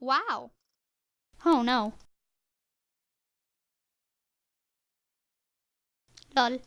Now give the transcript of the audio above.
Wow. Oh no. Lol.